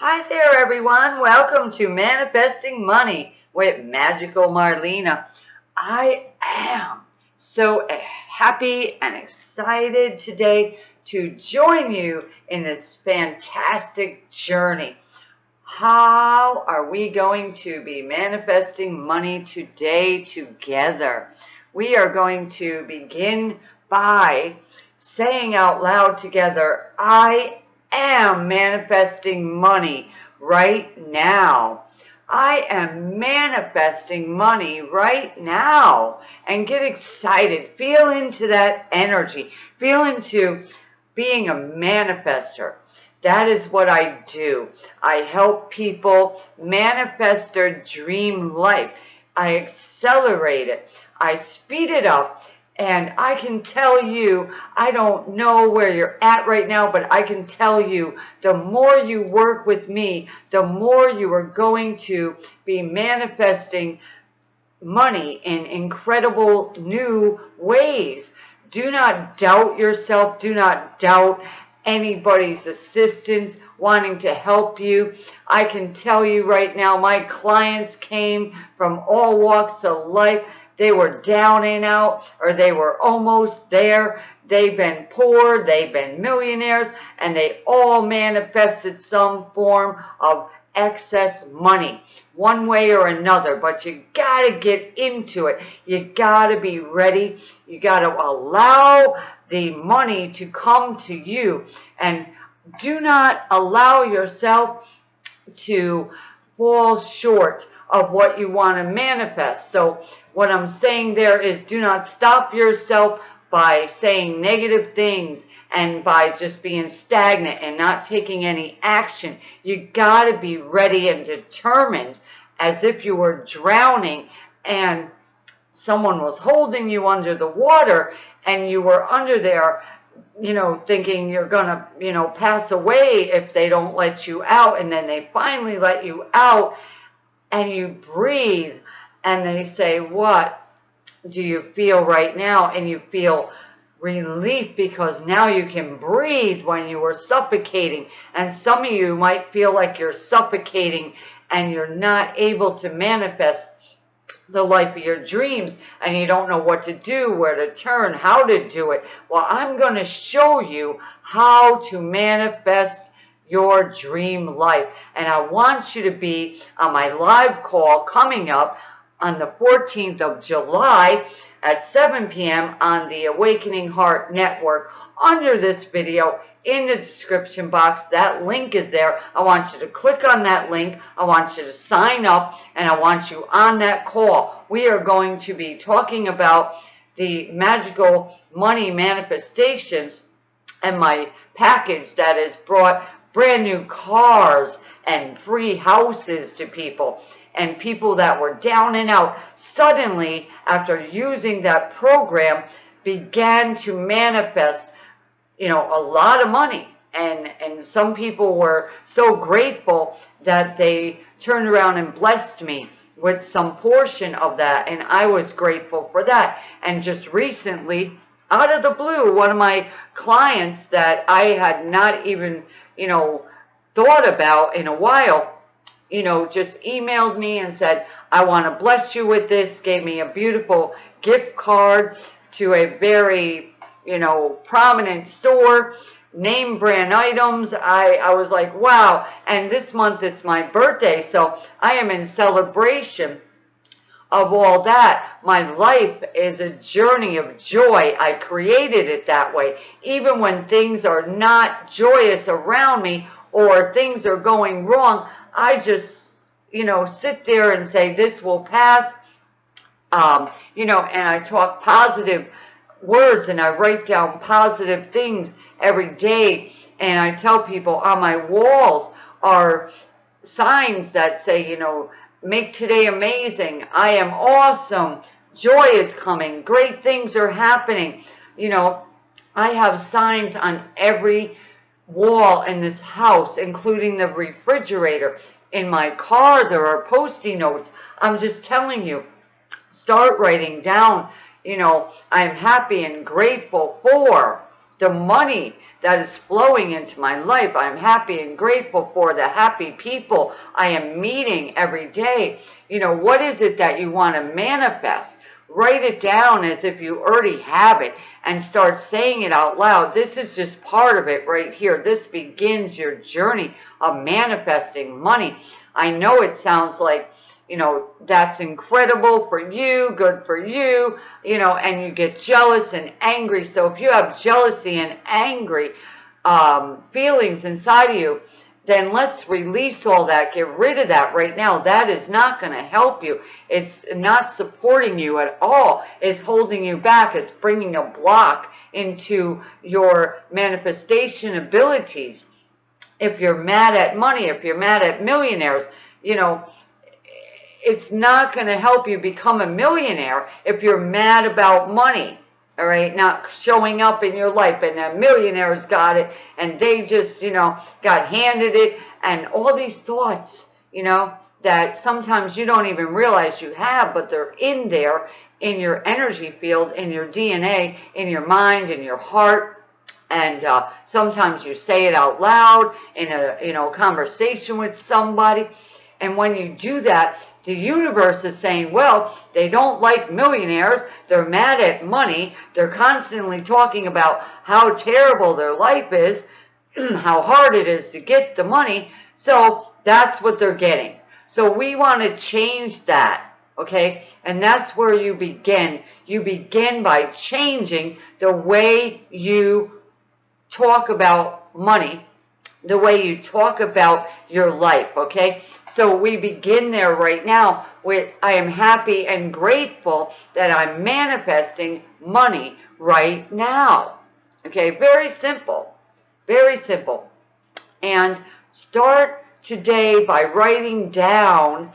Hi there, everyone. Welcome to Manifesting Money with Magical Marlena. I am so happy and excited today to join you in this fantastic journey. How are we going to be manifesting money today together? We are going to begin by saying out loud together, I am manifesting money right now. I am manifesting money right now and get excited. Feel into that energy. Feel into being a manifester. That is what I do. I help people manifest their dream life. I accelerate it. I speed it up and I can tell you, I don't know where you're at right now, but I can tell you the more you work with me, the more you are going to be manifesting money in incredible new ways. Do not doubt yourself. Do not doubt anybody's assistance, wanting to help you. I can tell you right now, my clients came from all walks of life they were down and out or they were almost there. They've been poor, they've been millionaires, and they all manifested some form of excess money one way or another. But you got to get into it. You got to be ready. You got to allow the money to come to you. And do not allow yourself to fall short of what you want to manifest. So what I'm saying there is do not stop yourself by saying negative things and by just being stagnant and not taking any action. You got to be ready and determined as if you were drowning and someone was holding you under the water and you were under there you know, thinking you're going to, you know, pass away if they don't let you out. And then they finally let you out and you breathe and they say, what do you feel right now? And you feel relief because now you can breathe when you were suffocating. And some of you might feel like you're suffocating and you're not able to manifest the life of your dreams and you don't know what to do, where to turn, how to do it. Well, I'm going to show you how to manifest your dream life. And I want you to be on my live call coming up on the 14th of July at 7 p.m. on the Awakening Heart Network. Under this video, in the description box, that link is there. I want you to click on that link. I want you to sign up, and I want you on that call. We are going to be talking about the magical money manifestations and my package that is brought brand new cars and free houses to people. And people that were down and out suddenly after using that program began to manifest you know a lot of money. And and some people were so grateful that they turned around and blessed me with some portion of that. And I was grateful for that. And just recently out of the blue one of my clients that I had not even you know, thought about in a while, you know, just emailed me and said, I want to bless you with this, gave me a beautiful gift card to a very, you know, prominent store, name brand items. I, I was like, wow. And this month is my birthday, so I am in celebration of all that. My life is a journey of joy. I created it that way. Even when things are not joyous around me or things are going wrong, I just, you know, sit there and say, this will pass. Um, you know, and I talk positive words and I write down positive things every day. And I tell people on my walls are signs that say, you know, Make today amazing. I am awesome. Joy is coming. Great things are happening. You know, I have signs on every wall in this house, including the refrigerator. In my car, there are post-it notes. I'm just telling you, start writing down, you know, I'm happy and grateful for, the money that is flowing into my life. I'm happy and grateful for the happy people I am meeting every day. You know, what is it that you want to manifest? Write it down as if you already have it and start saying it out loud. This is just part of it right here. This begins your journey of manifesting money. I know it sounds like you know, that's incredible for you, good for you, you know, and you get jealous and angry. So if you have jealousy and angry um, feelings inside of you, then let's release all that. Get rid of that right now. That is not going to help you. It's not supporting you at all. It's holding you back. It's bringing a block into your manifestation abilities. If you're mad at money, if you're mad at millionaires, you know, it's not going to help you become a millionaire if you're mad about money all right? Not showing up in your life and the millionaires got it and they just you know got handed it and all these thoughts you know that sometimes you don't even realize you have but they're in there in your energy field in your dna in your mind in your heart. And uh, sometimes you say it out loud in a you know conversation with somebody and when you do that the universe is saying, well, they don't like millionaires. They're mad at money. They're constantly talking about how terrible their life is, how hard it is to get the money. So that's what they're getting. So we want to change that, okay? And that's where you begin. You begin by changing the way you talk about money, the way you talk about your life, okay? So we begin there right now with I am happy and grateful that I'm manifesting money right now. Okay, very simple. Very simple. And start today by writing down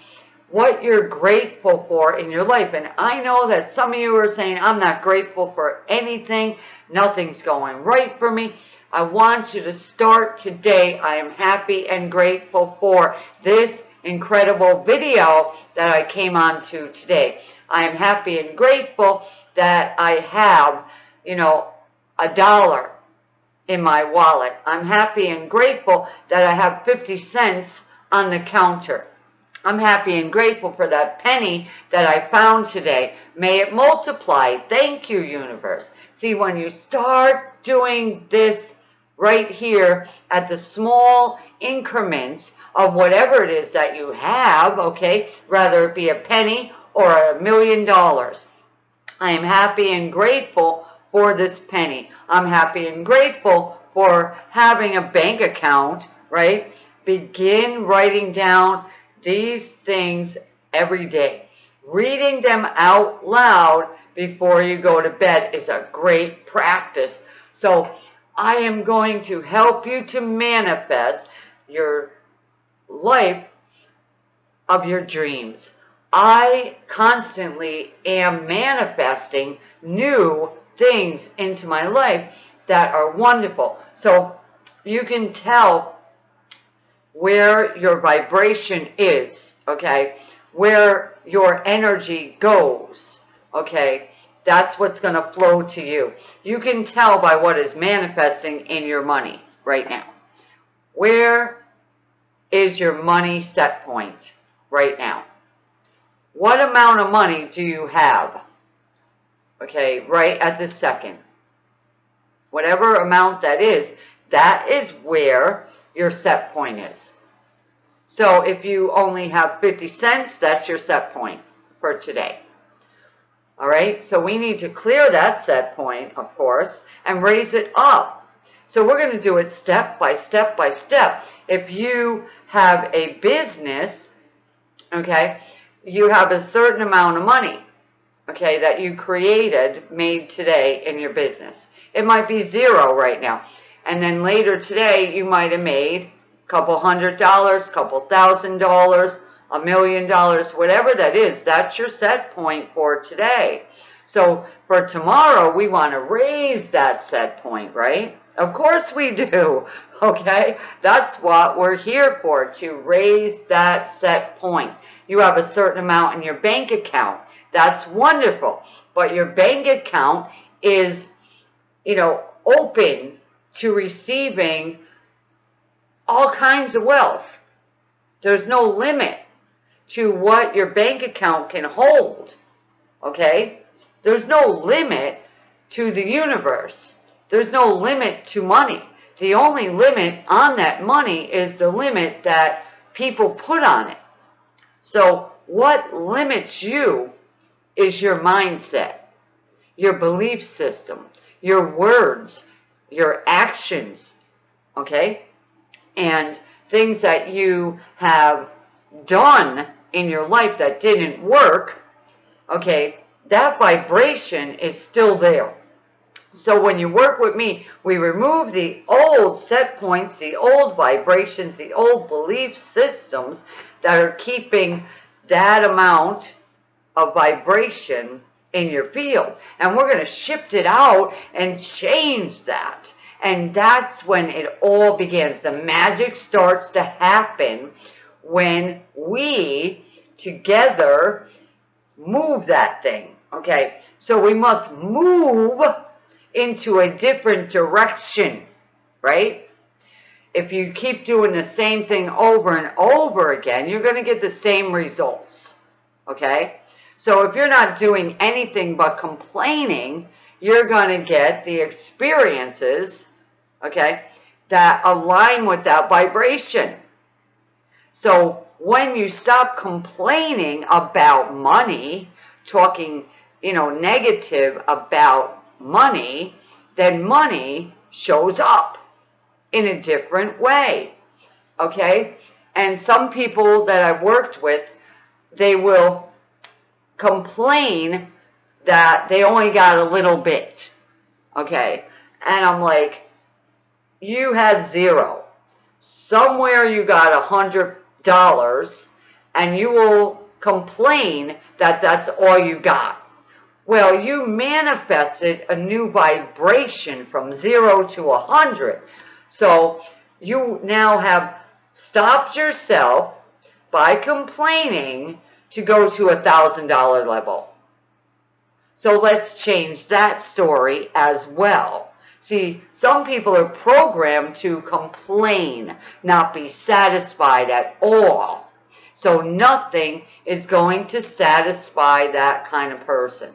what you're grateful for in your life. And I know that some of you are saying, I'm not grateful for anything. Nothing's going right for me. I want you to start today. I am happy and grateful for this incredible video that I came on to today. I am happy and grateful that I have, you know, a dollar in my wallet. I'm happy and grateful that I have 50 cents on the counter. I'm happy and grateful for that penny that I found today. May it multiply. Thank you, universe. See, when you start doing this right here at the small increments of whatever it is that you have, okay, rather it be a penny or a million dollars. I am happy and grateful for this penny. I'm happy and grateful for having a bank account, right? Begin writing down these things every day. Reading them out loud before you go to bed is a great practice. So I am going to help you to manifest your life of your dreams. I constantly am manifesting new things into my life that are wonderful. So you can tell where your vibration is, okay? Where your energy goes, okay? That's what's going to flow to you. You can tell by what is manifesting in your money right now. Where is your money set point right now? What amount of money do you have? Okay, right at this second. Whatever amount that is, that is where your set point is. So if you only have 50 cents, that's your set point for today. All right, so we need to clear that set point, of course, and raise it up so we're going to do it step by step by step. If you have a business, okay, you have a certain amount of money, okay, that you created, made today in your business. It might be zero right now. And then later today, you might have made a couple hundred dollars, couple thousand dollars, a million dollars, whatever that is, that's your set point for today. So for tomorrow, we want to raise that set point, right? Of course we do, okay? That's what we're here for, to raise that set point. You have a certain amount in your bank account. That's wonderful. But your bank account is, you know, open to receiving all kinds of wealth. There's no limit to what your bank account can hold. Okay? There's no limit to the universe. There's no limit to money. The only limit on that money is the limit that people put on it. So what limits you is your mindset, your belief system, your words, your actions, okay? And things that you have done in your life that didn't work, okay, that vibration is still there. So when you work with me, we remove the old set points, the old vibrations, the old belief systems that are keeping that amount of vibration in your field. And we're going to shift it out and change that. And that's when it all begins. The magic starts to happen when we together move that thing. Okay, so we must move into a different direction, right? If you keep doing the same thing over and over again, you're going to get the same results, okay? So if you're not doing anything but complaining, you're going to get the experiences, okay, that align with that vibration. So when you stop complaining about money, talking, you know, negative about money, then money shows up in a different way. Okay? And some people that I've worked with, they will complain that they only got a little bit. Okay? And I'm like, you had zero. Somewhere you got a hundred dollars and you will complain that that's all you got. Well, you manifested a new vibration from zero to a hundred. So you now have stopped yourself by complaining to go to a thousand dollar level. So let's change that story as well. See, some people are programmed to complain, not be satisfied at all. So nothing is going to satisfy that kind of person.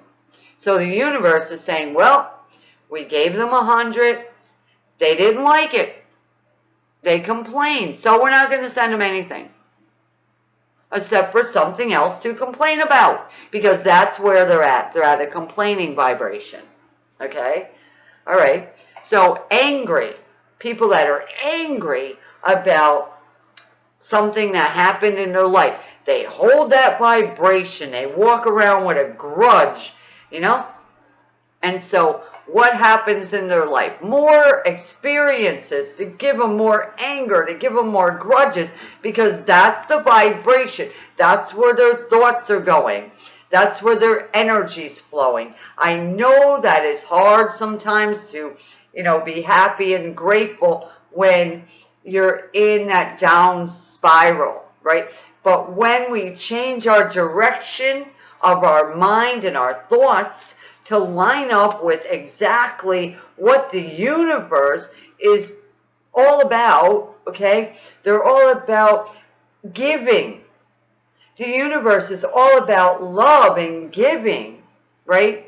So the universe is saying, well, we gave them a hundred. They didn't like it. They complained. So we're not going to send them anything. Except for something else to complain about. Because that's where they're at. They're at a complaining vibration. Okay? All right. So angry. People that are angry about something that happened in their life. They hold that vibration. They walk around with a grudge you know? And so what happens in their life? More experiences to give them more anger, to give them more grudges, because that's the vibration. That's where their thoughts are going. That's where their energy's flowing. I know that it's hard sometimes to, you know, be happy and grateful when you're in that down spiral, right? But when we change our direction, of our mind and our thoughts to line up with exactly what the universe is all about, okay? They're all about giving. The universe is all about love and giving, right?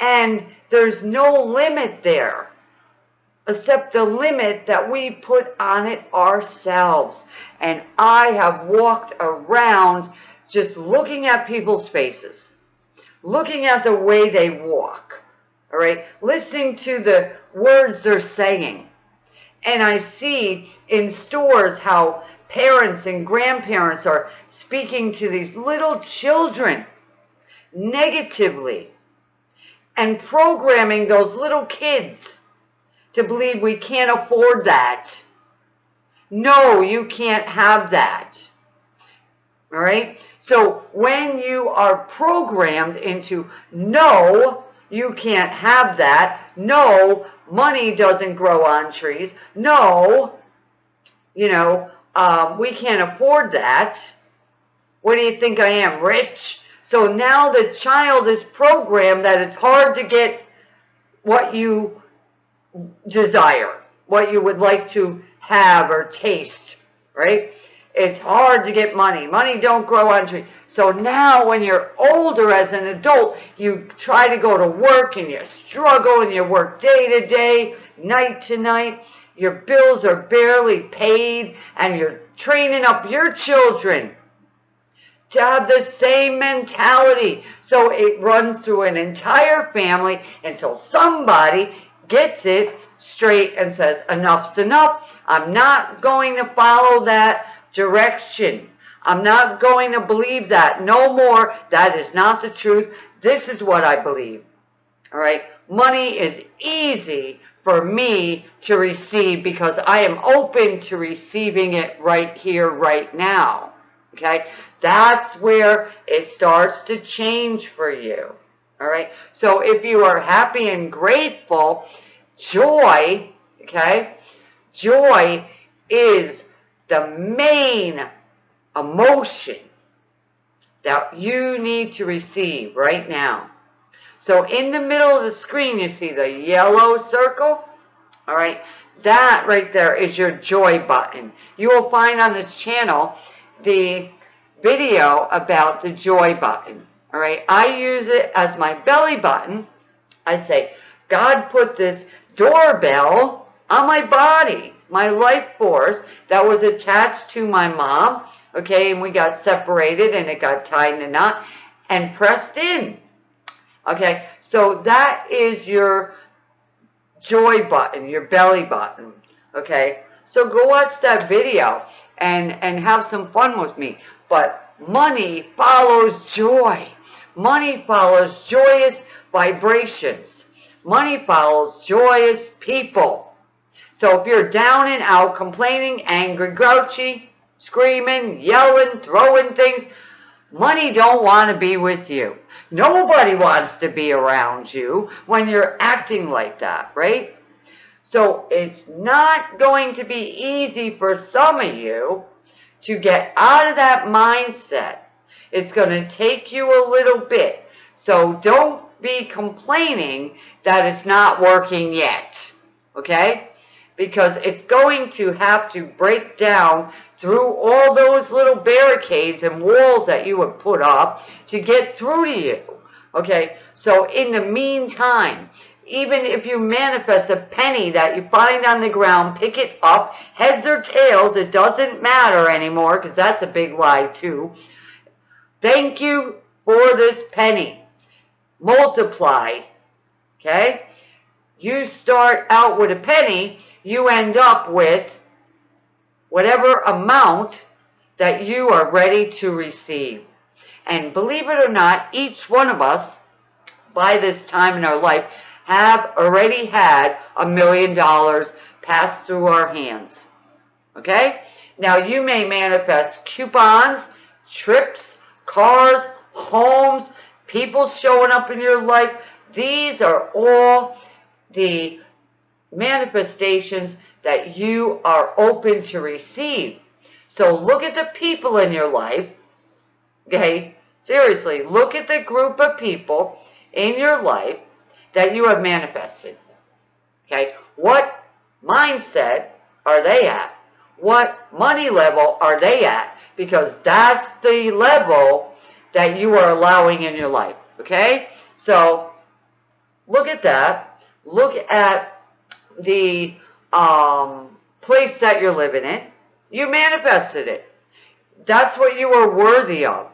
And there's no limit there except the limit that we put on it ourselves. And I have walked around just looking at people's faces, looking at the way they walk, all right, listening to the words they're saying. And I see in stores how parents and grandparents are speaking to these little children negatively and programming those little kids to believe we can't afford that. No, you can't have that. All right? So when you are programmed into no, you can't have that. No, money doesn't grow on trees. No, you know, um, we can't afford that. What do you think I am, rich? So now the child is programmed that it's hard to get what you desire, what you would like to have or taste, right? It's hard to get money. Money don't grow on trees. So now when you're older as an adult, you try to go to work and you struggle and you work day to day, night to night. Your bills are barely paid and you're training up your children to have the same mentality. So it runs through an entire family until somebody gets it straight and says, enough's enough. I'm not going to follow that direction. I'm not going to believe that. No more. That is not the truth. This is what I believe. All right. Money is easy for me to receive because I am open to receiving it right here, right now. Okay. That's where it starts to change for you. All right. So if you are happy and grateful, joy, okay, joy is the main emotion that you need to receive right now. So in the middle of the screen, you see the yellow circle. All right, that right there is your joy button. You will find on this channel the video about the joy button. All right, I use it as my belly button. I say, God put this doorbell on my body my life force that was attached to my mom, okay, and we got separated and it got tied in a knot and pressed in. Okay, so that is your joy button, your belly button, okay? So go watch that video and, and have some fun with me. But money follows joy. Money follows joyous vibrations. Money follows joyous people. So if you're down and out, complaining, angry, grouchy, screaming, yelling, throwing things, money don't want to be with you. Nobody wants to be around you when you're acting like that, right? So it's not going to be easy for some of you to get out of that mindset. It's going to take you a little bit. So don't be complaining that it's not working yet. Okay? because it's going to have to break down through all those little barricades and walls that you have put up to get through to you. Okay, so in the meantime, even if you manifest a penny that you find on the ground, pick it up, heads or tails, it doesn't matter anymore because that's a big lie too. Thank you for this penny. Multiply, okay? You start out with a penny, you end up with whatever amount that you are ready to receive. And believe it or not, each one of us, by this time in our life, have already had a million dollars pass through our hands. Okay? Now you may manifest coupons, trips, cars, homes, people showing up in your life. These are all the manifestations that you are open to receive. So look at the people in your life, okay? Seriously, look at the group of people in your life that you have manifested, okay? What mindset are they at? What money level are they at? Because that's the level that you are allowing in your life, okay? So look at that. Look at the um, place that you're living in. You manifested it. That's what you are worthy of.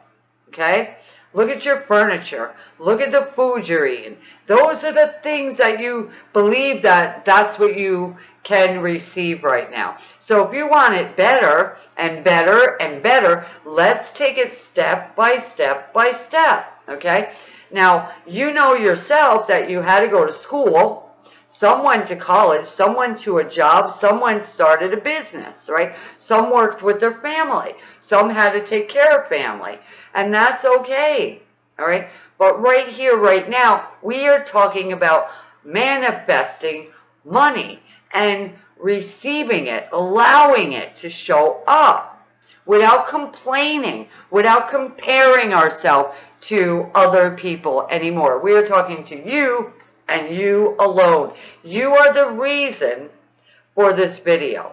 Okay? Look at your furniture. Look at the food you're eating. Those are the things that you believe that that's what you can receive right now. So if you want it better and better and better, let's take it step by step by step. Okay? Now, you know yourself that you had to go to school some went to college, someone to a job, someone started a business, right? Some worked with their family. Some had to take care of family. And that's okay, all right? But right here, right now, we are talking about manifesting money and receiving it, allowing it to show up without complaining, without comparing ourselves to other people anymore. We are talking to you and you alone. You are the reason for this video.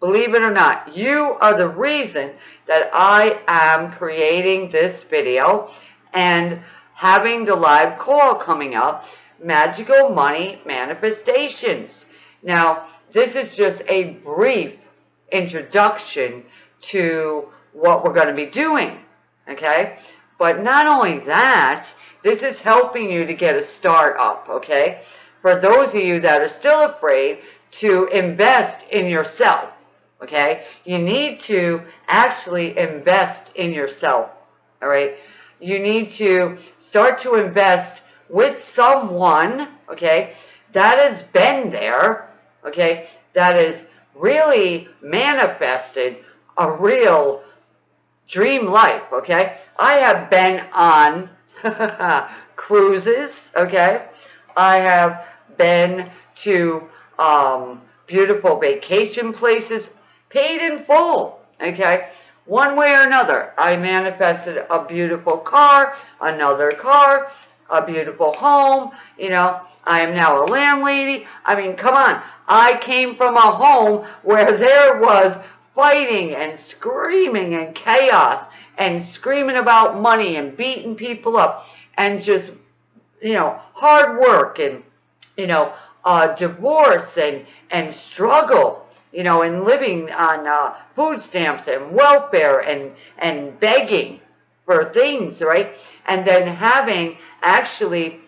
Believe it or not, you are the reason that I am creating this video and having the live call coming up, Magical Money Manifestations. Now, this is just a brief introduction to what we're going to be doing, okay? But not only that, this is helping you to get a start up, okay? For those of you that are still afraid to invest in yourself, okay? You need to actually invest in yourself, all right? You need to start to invest with someone, okay, that has been there, okay, that has really manifested a real dream life, okay? I have been on cruises, okay? I have been to um, beautiful vacation places paid in full, okay? One way or another, I manifested a beautiful car, another car, a beautiful home, you know, I am now a landlady. I mean, come on. I came from a home where there was fighting and screaming and chaos and screaming about money and beating people up and just, you know, hard work and, you know, uh, divorce and, and struggle, you know, and living on uh, food stamps and welfare and, and begging for things, right? And then having actually,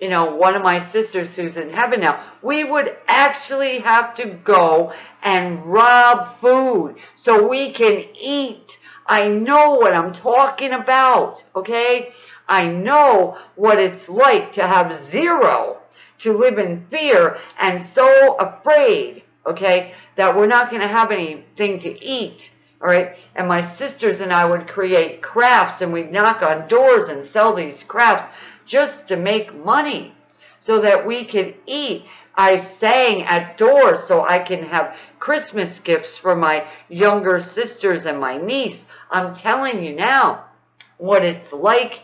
you know, one of my sisters who's in heaven now, we would actually have to go and rob food so we can eat. I know what I'm talking about, okay? I know what it's like to have zero to live in fear and so afraid, okay, that we're not going to have anything to eat, all right? And my sisters and I would create crafts and we'd knock on doors and sell these crafts just to make money so that we could eat. I sang at doors so I can have Christmas gifts for my younger sisters and my niece. I'm telling you now what it's like.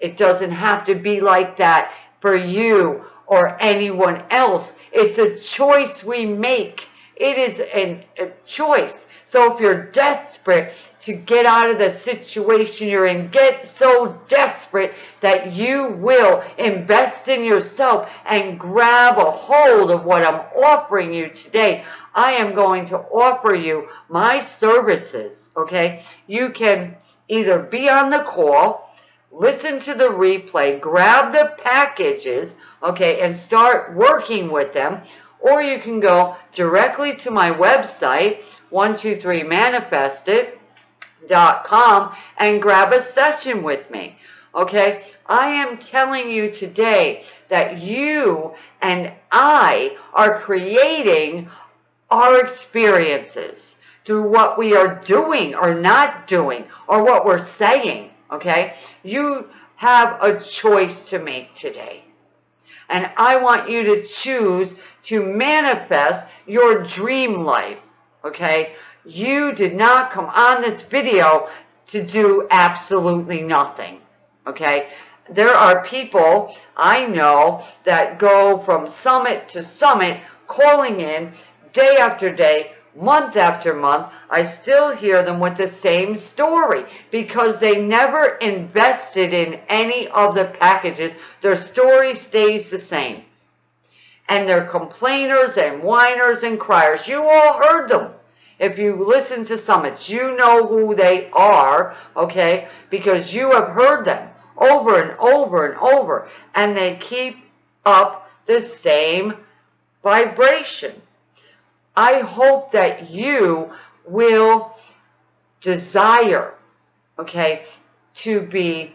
It doesn't have to be like that for you or anyone else. It's a choice we make. It is an, a choice. So if you're desperate to get out of the situation you're in, get so desperate that you will invest in yourself and grab a hold of what I'm offering you today. I am going to offer you my services, okay? You can either be on the call, listen to the replay, grab the packages, okay, and start working with them. Or you can go directly to my website, 123manifestit.com, and grab a session with me. Okay, I am telling you today that you and I are creating our experiences through what we are doing or not doing or what we're saying okay? You have a choice to make today. And I want you to choose to manifest your dream life, okay? You did not come on this video to do absolutely nothing, okay? There are people I know that go from summit to summit calling in day after day month after month, I still hear them with the same story because they never invested in any of the packages. Their story stays the same. And they're complainers and whiners and criers. You all heard them. If you listen to summits, you know who they are, okay? Because you have heard them over and over and over. And they keep up the same vibration. I hope that you will desire, okay, to be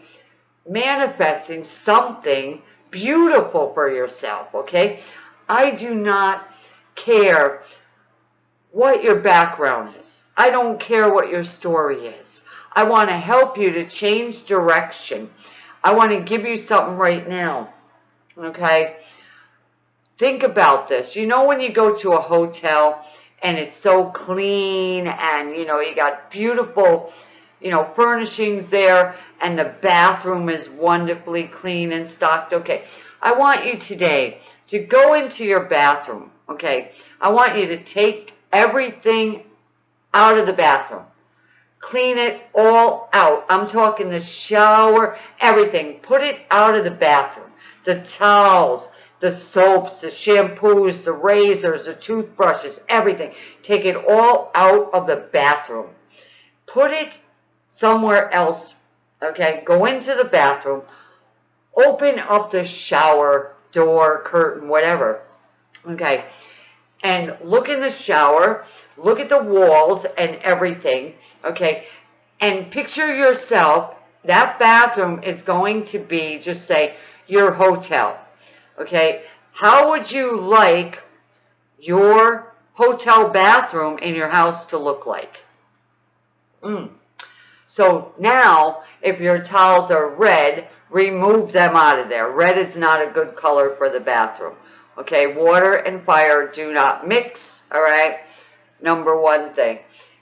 manifesting something beautiful for yourself, okay? I do not care what your background is. I don't care what your story is. I want to help you to change direction. I want to give you something right now, okay? Think about this. You know when you go to a hotel and it's so clean and, you know, you got beautiful, you know, furnishings there and the bathroom is wonderfully clean and stocked. Okay. I want you today to go into your bathroom, okay? I want you to take everything out of the bathroom. Clean it all out. I'm talking the shower, everything. Put it out of the bathroom. The towels, the soaps, the shampoos, the razors, the toothbrushes, everything. Take it all out of the bathroom. Put it somewhere else, okay? Go into the bathroom. Open up the shower door, curtain, whatever, okay? And look in the shower look at the walls and everything, okay, and picture yourself, that bathroom is going to be, just say, your hotel, okay? How would you like your hotel bathroom in your house to look like? Mm. So now, if your towels are red, remove them out of there. Red is not a good color for the bathroom. Okay, water and fire do not mix, all right? number one thing.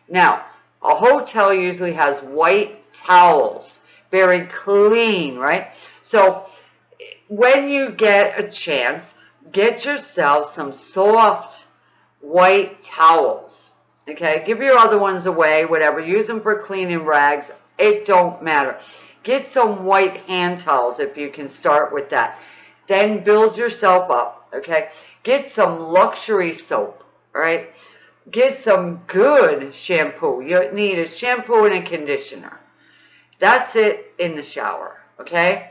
Now, a hotel usually has white towels, very clean, right? So when you get a chance, get yourself some soft white towels. Okay, give your other ones away, whatever. Use them for cleaning rags. It don't matter. Get some white hand towels if you can start with that. Then build yourself up, okay? Get some luxury soap, all right? get some good shampoo. You need a shampoo and a conditioner. That's it in the shower, okay?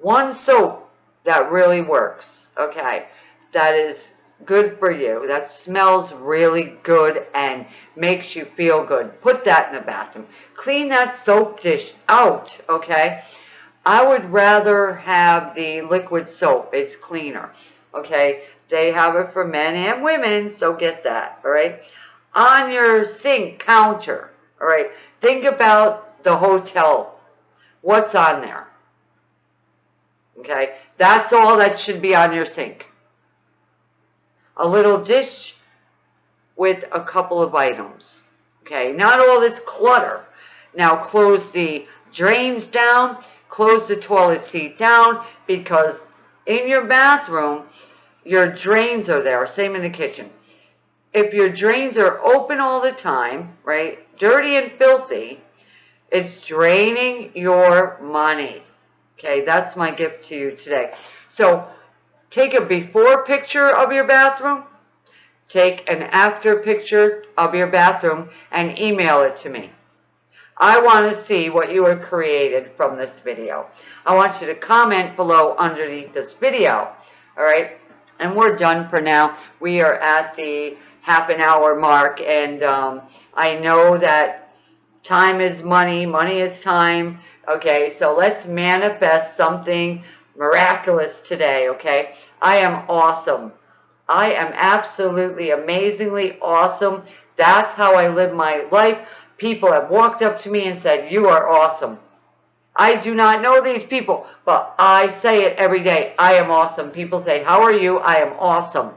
One soap that really works, okay? That is good for you. That smells really good and makes you feel good. Put that in the bathroom. Clean that soap dish out, okay? I would rather have the liquid soap. It's cleaner, okay? They have it for men and women, so get that, all right? On your sink counter, all right, think about the hotel. What's on there? Okay, that's all that should be on your sink. A little dish with a couple of items. Okay, not all this clutter. Now close the drains down, close the toilet seat down because in your bathroom, your drains are there, same in the kitchen. If your drains are open all the time, right, dirty and filthy, it's draining your money. Okay, that's my gift to you today. So take a before picture of your bathroom, take an after picture of your bathroom, and email it to me. I want to see what you have created from this video. I want you to comment below underneath this video. All right and we're done for now. We are at the half an hour mark, and um, I know that time is money, money is time. Okay, so let's manifest something miraculous today, okay? I am awesome. I am absolutely amazingly awesome. That's how I live my life. People have walked up to me and said, you are awesome. I do not know these people, but I say it every day. I am awesome. People say, how are you? I am awesome.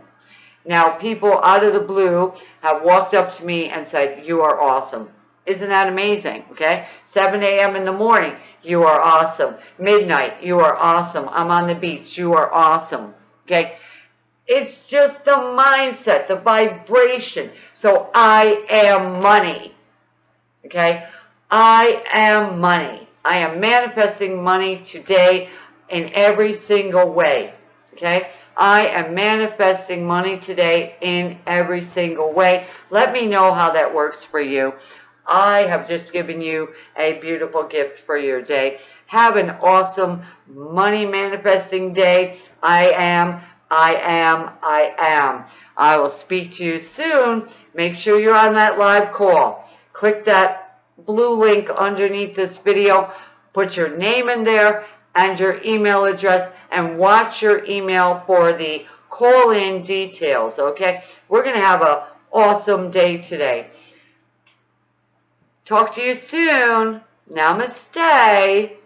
Now, people out of the blue have walked up to me and said, you are awesome. Isn't that amazing? Okay. 7 a.m. in the morning, you are awesome. Midnight, you are awesome. I'm on the beach, you are awesome. Okay. It's just the mindset, the vibration. So I am money. Okay. I am money. I am manifesting money today in every single way. Okay? I am manifesting money today in every single way. Let me know how that works for you. I have just given you a beautiful gift for your day. Have an awesome money manifesting day. I am, I am, I am. I will speak to you soon. Make sure you're on that live call. Click that blue link underneath this video. Put your name in there and your email address and watch your email for the call-in details, okay? We're going to have an awesome day today. Talk to you soon. Namaste.